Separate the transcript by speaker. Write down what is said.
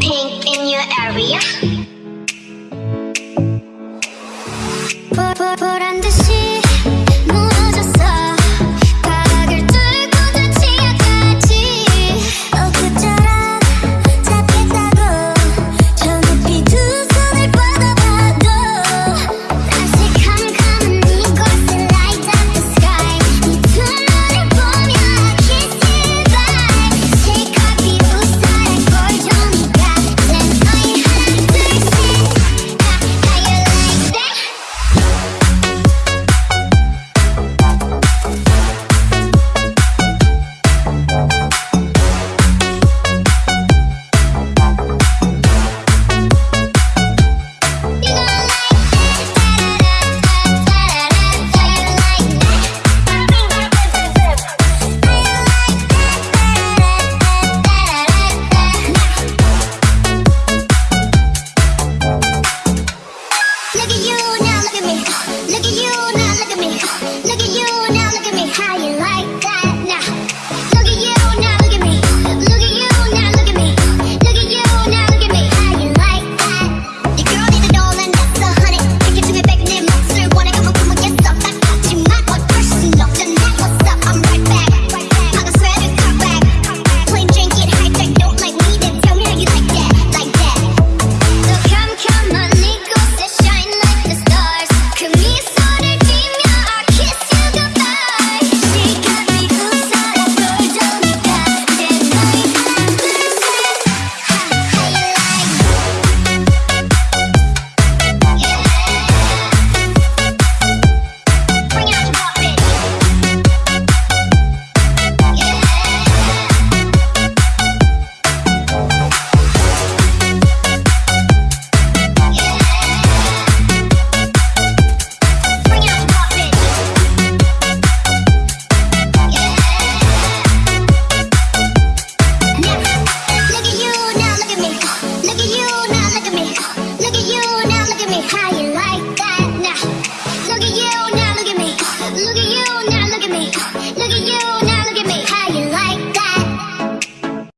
Speaker 1: pink in your area?
Speaker 2: Put, put, put now look at me. Look at you. how